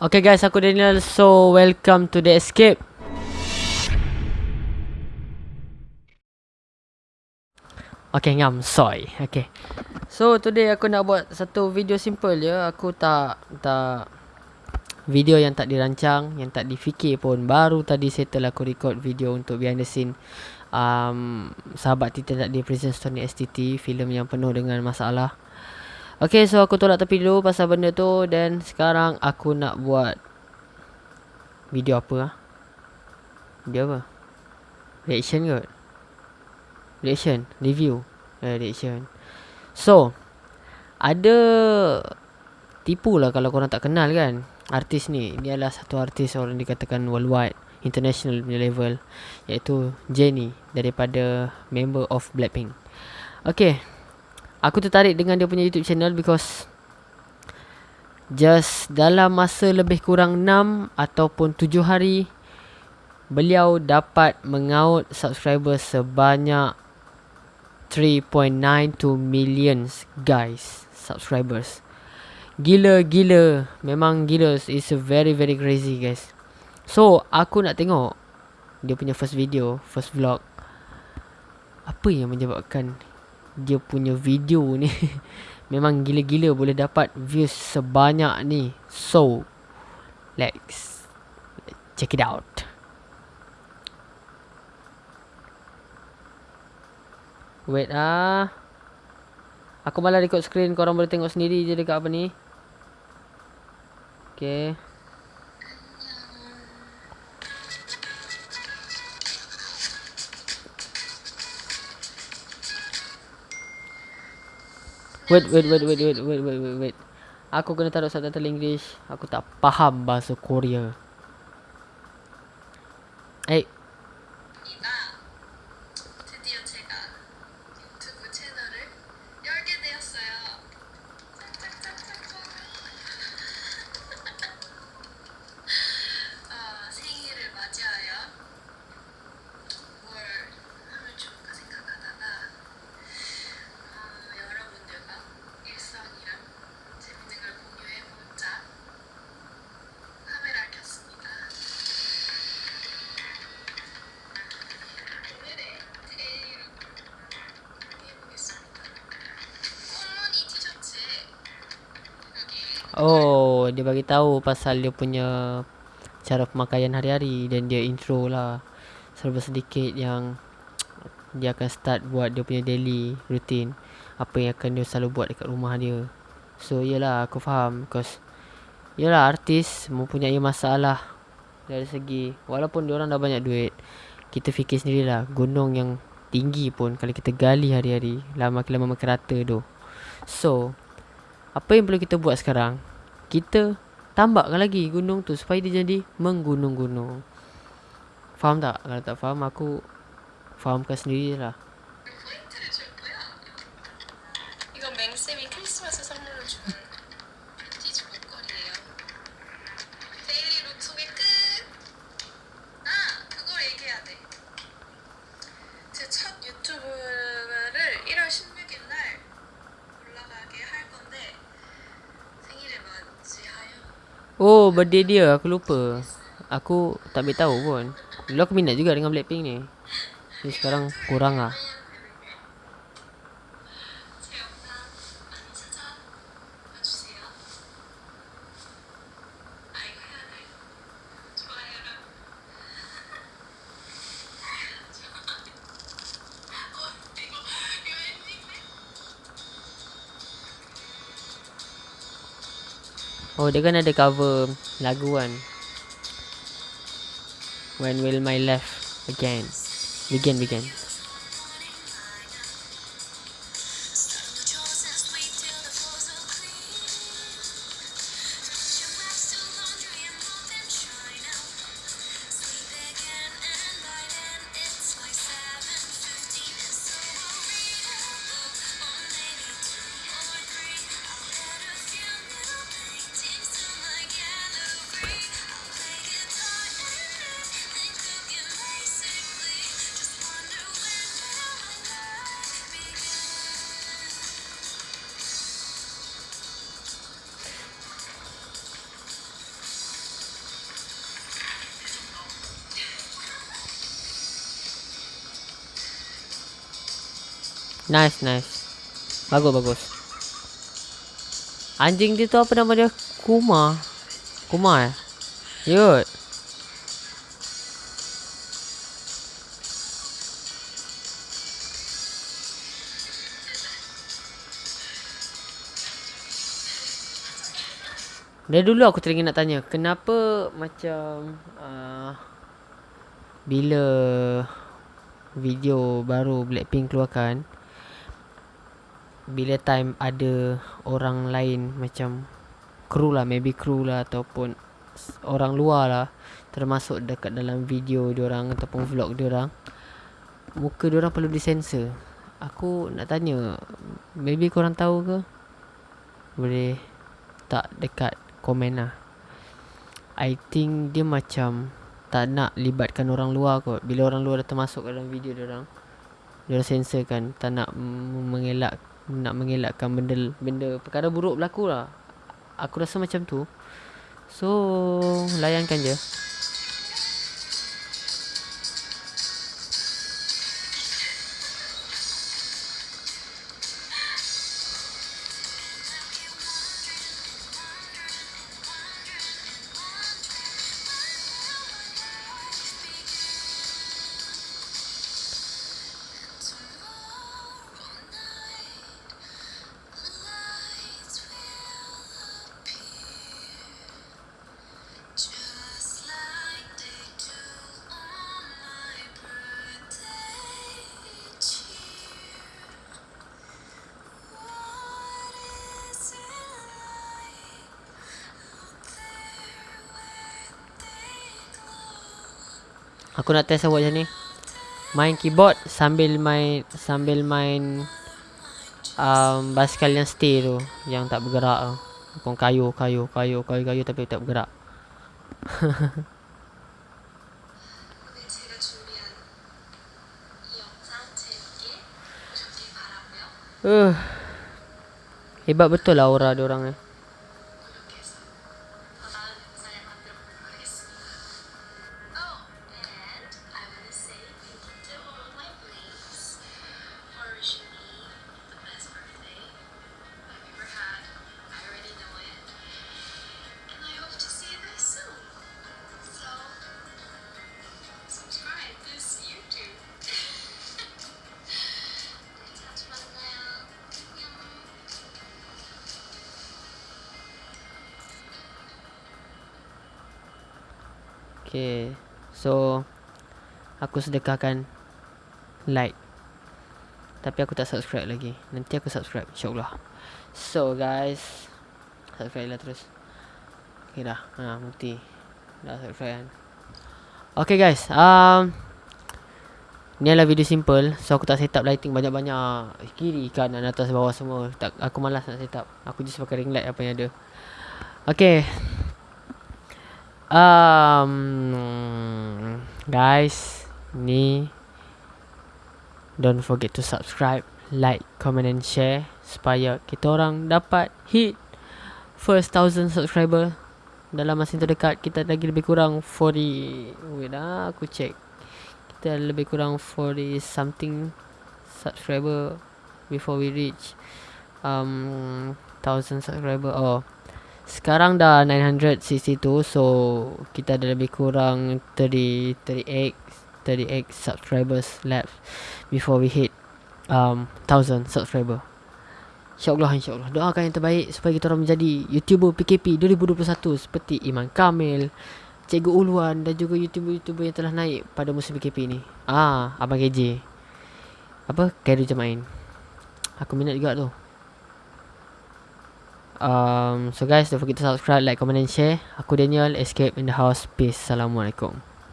Okay guys, aku Daniel. So, welcome to the escape. Okay, ngam soy. Okay. So, today aku nak buat satu video simple je. Aku tak tak video yang tak dirancang, yang tak difikir pun. Baru tadi settle aku record video untuk behind the scene um, sahabat Titan tak di Prison Stone STT, filem yang penuh dengan masalah. Okay so aku tolak tepi dulu pasal benda tu Dan sekarang aku nak buat Video apa lah Video apa? Reaction kot. Reaction Review. Eh, Reaction. So Ada Tipu lah kalau korang tak kenal kan. Artis ni Ini adalah satu artis orang dikatakan worldwide International level Iaitu Jennie Daripada Member of Blackpink. Okay Aku tertarik dengan dia punya YouTube channel because just dalam masa lebih kurang 6 ataupun 7 hari beliau dapat mengaut subscriber sebanyak 3.92 millions guys subscribers. Gila gila, memang gila it's a very very crazy guys. So, aku nak tengok dia punya first video, first vlog. Apa yang menyebabkan dia punya video ni memang gila-gila boleh dapat views sebanyak ni. So, let's check it out. Wait ah. Aku malah record screen korang boleh tengok sendiri je dekat apa ni. Okay. Wait, wait, wait, wait, wait, wait, wait, wait, wait. Aku kena taruh subtitle English. Aku tak faham bahasa Korea. Oh, dia bagi tahu pasal dia punya cara pemakaian hari-hari dan dia intro lah. Serba sedikit yang dia akan start buat dia punya daily routine. Apa yang akan dia selalu buat dekat rumah dia. So, yelah aku faham because yelah artis mempunyai masalah dari segi walaupun dia orang dah banyak duit. Kita fikir sendirilah gunung yang tinggi pun kalau kita gali hari-hari lama lama makin rata tu. So, apa yang perlu kita buat sekarang? Kita tambahkan lagi gunung tu supaya dia jadi menggunung-gunung. Faham tak? Kalau tak faham aku fahamkan sendiri Oh, birthday dia. Aku lupa. Aku tak boleh tahu pun. Dulu aku minat juga dengan Blackpink ni. Ni sekarang kurang lah. Oh dia kan ada cover lagu kan? When will my life again Begin begin Nice, nice. Bagus, bagus. Anjing dia tu apa nama dia? Kuma. Kuma eh? Yut. Dari dulu aku teringin nak tanya, kenapa macam uh, bila video baru Blackpink keluarkan bila time ada orang lain macam kru lah maybe kru lah ataupun orang luar lah termasuk dekat dalam video diorang ataupun vlog diorang muka diorang perlu disensor. Aku nak tanya maybe korang tahu ke? Boleh tak dekat komen lah. I think dia macam tak nak libatkan orang luar kot. Bila orang luar dah termasuk dalam video diorang diorang sensor kan tak nak mengelak nak mengelakkan benda benda perkara buruk berlaku lah. Aku rasa macam tu. So layankan je Aku nak test buat macam ni. Main keyboard sambil main Sambil main um, Basikal yang stay tu Yang tak bergerak tu. Kayu, kayu, kayu, kayu, kayu tapi tak bergerak. Uh, Hebat betul lah aura diorang ni Okay So Aku sedekahkan Like. Tapi aku tak subscribe lagi. Nanti aku subscribe InsyaAllah. So guys Subscribe lah terus. Okay dah. Ha, Bukti Dah subscribe kan? Okay guys um, Ni adalah video simple. So aku tak set up lighting banyak-banyak. Kiri kanan atas bawah semua. Tak, Aku malas nak set up. Aku just pakai ring light apa yang ada. Okay um, guys ni don't forget to subscribe like comment and share supaya kita orang dapat hit first thousand subscriber. Dalam masa yang terdekat kita lagi lebih kurang 40 wait lah aku check. Kita lebih kurang 40 something subscriber before we reach um thousand subscriber. Oh sekarang dah 962 so kita ada lebih kurang 30 38 38 subscribers left before we hit um 1000 subscriber. Insyaallah insyaallah doakan yang terbaik supaya kita orang menjadi YouTuber PKP 2021 seperti Iman Kamil, Cikgu Uluan dan juga YouTuber-YouTuber yang telah naik pada musim PKP ni. Ah, Abang KJ. Apa? Kairu Jemain. Aku minat juga tu. Um, so guys, don't forget to subscribe, like, comment and share. Aku Daniel, Escape in the House. Peace. Assalamualaikum.